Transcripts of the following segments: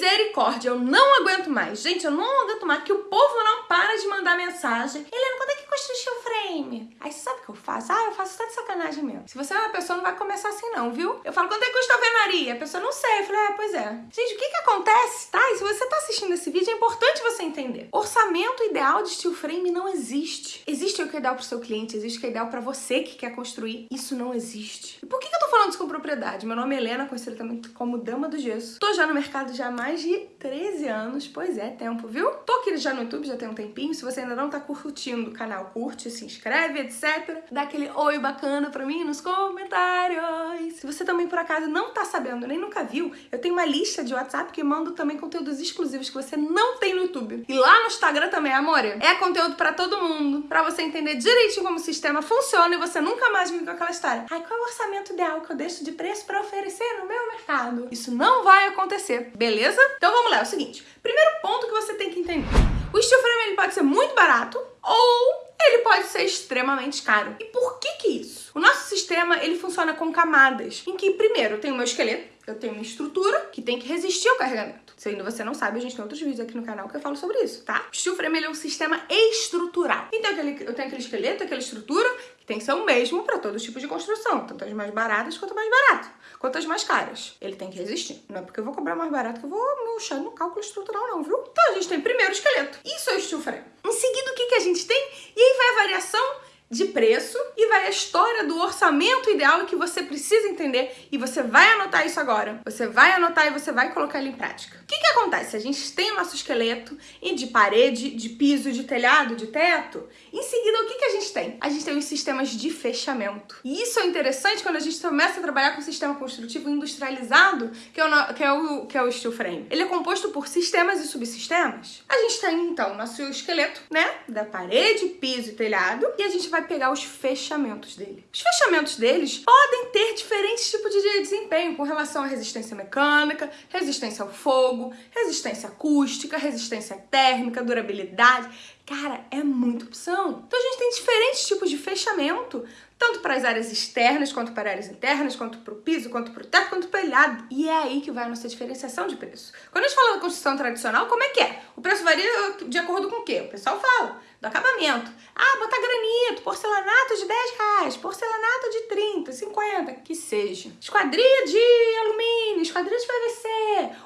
Misericórdia, eu não aguento mais. Gente, eu não aguento mais que o povo não para de mandar mensagem. Helena, quando é que construiu o frame? Aí você sabe o que eu faço? Ah, eu faço de sacanagem mesmo. Se você é uma pessoa, não vai começar assim não, viu? Eu falo, quanto é que custa a alvenaria? A pessoa não sei. Eu falei, é, pois é. Gente, o que que acontece, tá? E se você tá assistindo esse vídeo, é importante você entender. Orçamento ideal de steel frame não existe. Existe o que é ideal pro seu cliente, existe o que é ideal pra você que quer construir. Isso não existe. E por que que eu tô falando isso com propriedade? Meu nome é Helena, conhecida também como Dama do Gesso. Tô já no mercado já há mais de 13 anos. Pois é, tempo, viu? Tô aqui já no YouTube, já tem um tempinho. Se você ainda não tá curtindo o canal, curte, se inscreve, etc. Dá aquele oi bacana pra mim nos comentários. Se você também, por acaso, não tá sabendo, nem nunca viu, eu tenho uma lista de WhatsApp que mando também conteúdos exclusivos que você não tem no YouTube. E lá no Instagram também, amor, é conteúdo pra todo mundo, pra você entender direitinho como o sistema funciona e você nunca mais vir com aquela história. Ai, qual é o orçamento ideal que eu deixo de preço pra oferecer no meu mercado? Isso não vai acontecer, beleza? Então vamos lá, é o seguinte. Primeiro ponto que você tem que entender. O steel frame ele pode ser muito barato ou ele pode ser extremamente caro. E por que que isso? O nosso sistema, ele funciona com camadas, em que primeiro tenho o meu esqueleto, eu tenho uma estrutura que tem que resistir ao carregamento. Se ainda você não sabe, a gente tem outros vídeos aqui no canal que eu falo sobre isso, tá? O steel frame ele é um sistema estrutural. Então eu tenho aquele esqueleto, aquela estrutura, que tem que ser o mesmo para todos os tipos de construção, tanto as mais baratas quanto mais baratas, quanto as mais caras. Ele tem que resistir. Não é porque eu vou cobrar mais barato que eu vou puxar no cálculo estrutural não, viu? Então a gente tem primeiro o esqueleto. Isso é o steel frame. Em seguida, o que, que a gente tem? E aí vai a variação de preço vai a história do orçamento ideal que você precisa entender e você vai anotar isso agora. Você vai anotar e você vai colocar ele em prática. O que que acontece? A gente tem o nosso esqueleto e de parede, de piso, de telhado, de teto. Em seguida, o que que a gente tem? A gente tem os sistemas de fechamento. E isso é interessante quando a gente começa a trabalhar com o sistema construtivo industrializado, que é o, que é o, que é o steel frame. Ele é composto por sistemas e subsistemas. A gente tem, então, nosso esqueleto, né? Da parede, piso e telhado. E a gente vai pegar os fechamentos dele. Os fechamentos deles podem ter diferentes tipos de desempenho com relação à resistência mecânica, resistência ao fogo, resistência acústica, resistência térmica, durabilidade. Cara, é muita opção. Então a gente tem diferentes tipos de fechamento, tanto para as áreas externas, quanto para áreas internas, quanto para o piso, quanto para o teto, quanto para o telhado. E é aí que vai a nossa diferenciação de preço. Quando a gente fala da construção tradicional, como é que é? O preço varia de acordo com o quê? O pessoal fala do acabamento. Ah, botar granito, porcelanato de 10 reais, porcelanato de 30, 50, que seja. Esquadria de alumínio, esquadria de PVC.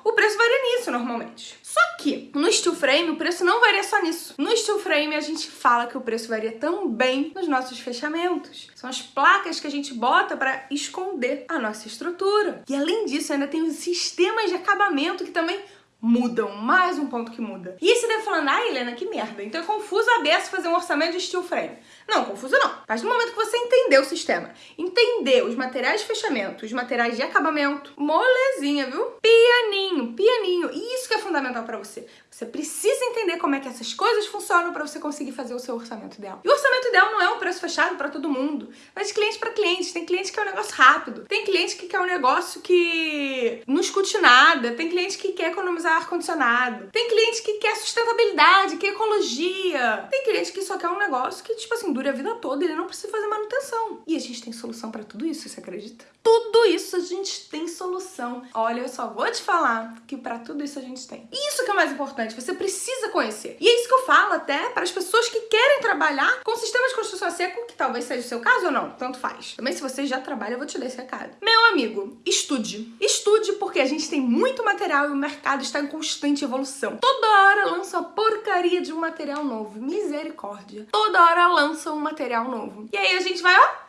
O preço varia nisso normalmente. Só que no steel frame o preço não varia só nisso. No steel frame a gente fala que o preço varia também nos nossos fechamentos. São as placas que a gente bota para esconder a nossa estrutura. E além disso ainda tem os sistemas de acabamento que também mudam, mais um ponto que muda. E você deve falando, ah, Helena, que merda. Então é confuso a beça fazer um orçamento de steel frame. Não, confuso não. Mas no momento que você entender o sistema, entender os materiais de fechamento, os materiais de acabamento, molezinha, viu? Pianinho, pianinho. E isso que é fundamental para você. Você precisa entender como é que essas coisas funcionam para você conseguir fazer o seu orçamento ideal. E o orçamento ideal não é um preço fechado para todo mundo, mas de cliente para cliente. Tem cliente que quer um negócio rápido, tem cliente que quer um negócio que não escute nada, tem cliente que quer economizar ar-condicionado, tem cliente que quer sustentabilidade, quer ecologia, tem cliente que só quer um negócio que, tipo assim, dure a vida toda, ele não precisa fazer manutenção. E a gente tem solução para tudo isso, você acredita? Tudo isso a gente tem solução. Olha, eu só vou te falar que para tudo isso a gente tem. E isso que é mais importante, você precisa conhecer. E é isso que eu falo até para as pessoas que querem trabalhar com sistema de construção a seco, que talvez seja o seu caso ou não, tanto faz. Também se você já trabalha, eu vou te dar esse recado. Meu amigo, estude. Estude porque a gente tem muito material e o mercado está em constante evolução. Toda hora lança uma porcaria de um material novo. Misericórdia. Toda hora lança um material novo. E aí a gente vai, ó,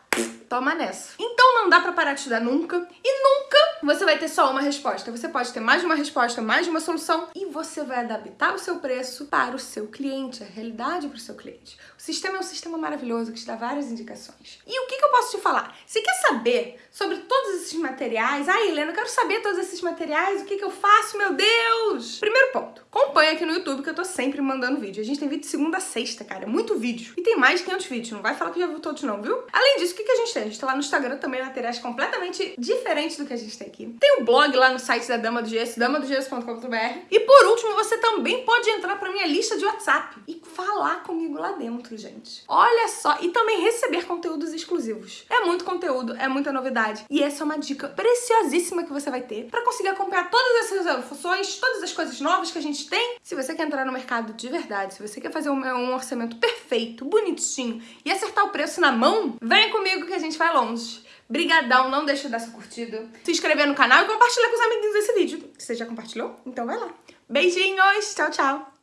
toma nessa. Então não dá pra parar de estudar nunca e nunca você vai ter só uma resposta. Você pode ter mais de uma resposta, mais de uma solução e você vai adaptar o seu preço para o seu cliente, a realidade para o seu cliente. O sistema é um sistema maravilhoso que te dá várias indicações. E o que, que eu posso te falar? Você quer saber sobre todos esses materiais? Ah, Helena, eu quero saber todos esses materiais, o que, que eu faço, meu Deus! Primeiro ponto, acompanha aqui no YouTube que eu tô sempre mandando vídeo. A gente tem vídeo de segunda a sexta, cara, é muito vídeo. E tem mais de 500 vídeos, não vai falar que já viu todos não, viu? Além disso, o que, que a gente tem? Gente tá lá no Instagram também, materiais completamente diferentes do que a gente tem aqui. Tem o um blog lá no site da Dama do Gesso, damadogesso.com.br. E por último, você também pode entrar pra minha lista de WhatsApp e falar comigo lá dentro, gente. Olha só, e também receber conteúdos exclusivos. É muito conteúdo, é muita novidade. E essa é uma dica preciosíssima que você vai ter para conseguir acompanhar todas essas funções, todas as coisas novas que a gente tem. Se você quer entrar no mercado de verdade, se você quer fazer um, um orçamento perfeito, bonitinho e acertar o preço na mão, vem comigo que a gente vai longe. Brigadão, não deixa de dar sua curtida, se inscrever no canal e compartilhar com os amiguinhos esse vídeo. Você já compartilhou? Então vai lá. Beijinhos, tchau, tchau.